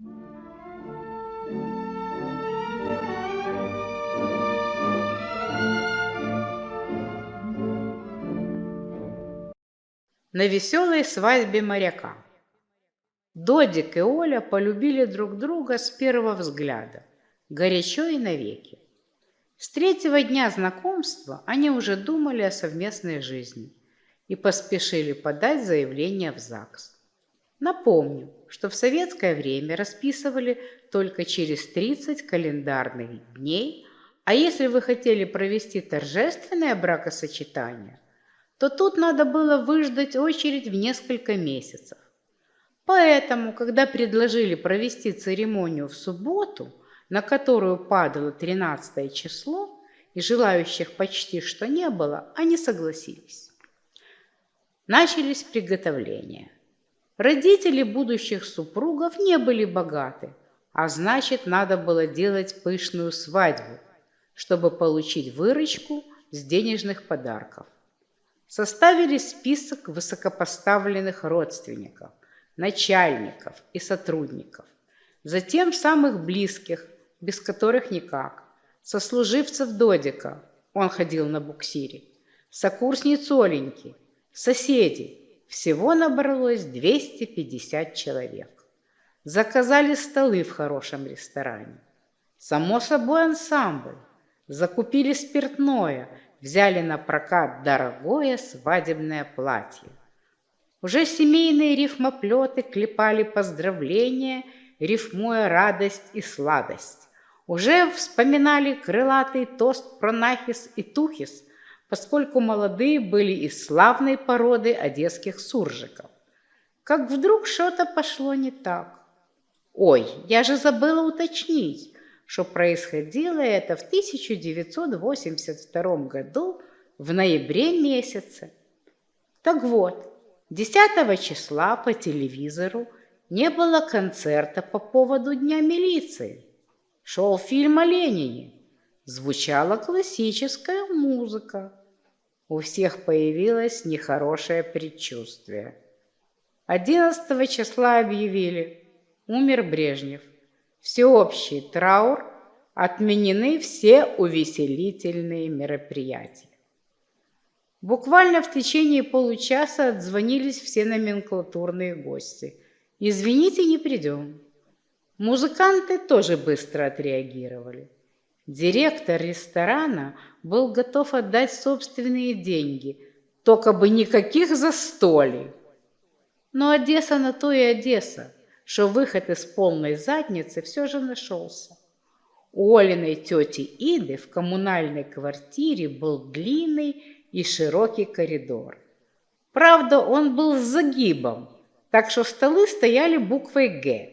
На веселой свадьбе моряка. Додик и Оля полюбили друг друга с первого взгляда, горячо и навеки. С третьего дня знакомства они уже думали о совместной жизни и поспешили подать заявление в ЗАГС. Напомню, что в советское время расписывали только через 30 календарных дней, а если вы хотели провести торжественное бракосочетание, то тут надо было выждать очередь в несколько месяцев. Поэтому, когда предложили провести церемонию в субботу, на которую падало 13 число, и желающих почти что не было, они согласились. Начались приготовления. Родители будущих супругов не были богаты, а значит, надо было делать пышную свадьбу, чтобы получить выручку с денежных подарков. Составили список высокопоставленных родственников, начальников и сотрудников, затем самых близких, без которых никак, сослуживцев Додика, он ходил на буксире, сокурсниц Оленьки, соседей, всего набралось 250 человек. Заказали столы в хорошем ресторане. Само собой ансамбль. Закупили спиртное, взяли на прокат дорогое свадебное платье. Уже семейные рифмоплеты клепали поздравления, рифмуя радость и сладость. Уже вспоминали крылатый тост про Нахис и Тухис, поскольку молодые были из славной породы одесских суржиков. Как вдруг что-то пошло не так. Ой, я же забыла уточнить, что происходило это в 1982 году в ноябре месяце. Так вот, 10 числа по телевизору не было концерта по поводу Дня милиции. Шел фильм о Ленине. Звучала классическая музыка. У всех появилось нехорошее предчувствие. 11 числа объявили «Умер Брежнев». Всеобщий траур, отменены все увеселительные мероприятия. Буквально в течение получаса отзвонились все номенклатурные гости. «Извините, не придем». Музыканты тоже быстро отреагировали. Директор ресторана был готов отдать собственные деньги, только бы никаких застолий. Но Одесса на то и Одесса, что выход из полной задницы все же нашелся. У Олиной тети Иды в коммунальной квартире был длинный и широкий коридор. Правда, он был с загибом, так что столы стояли буквой «Г».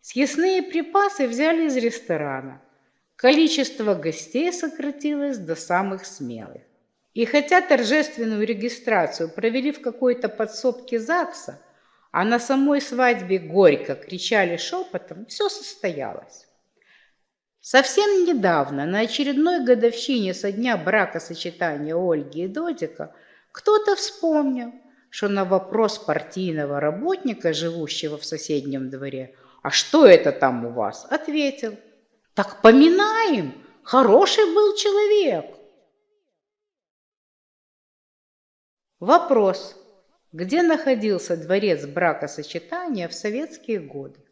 Съестные припасы взяли из ресторана. Количество гостей сократилось до самых смелых. И хотя торжественную регистрацию провели в какой-то подсобке ЗАГСа, а на самой свадьбе горько кричали шепотом, все состоялось. Совсем недавно, на очередной годовщине со дня бракосочетания Ольги и Додика, кто-то вспомнил, что на вопрос партийного работника, живущего в соседнем дворе, «А что это там у вас?» ответил, «Так поминаем, хороший был человек». Вопрос. Где находился дворец бракосочетания в советские годы?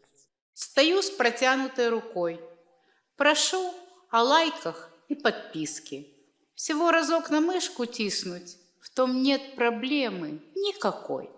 Стою с протянутой рукой. Прошу о лайках и подписке. Всего разок на мышку тиснуть, в том нет проблемы никакой.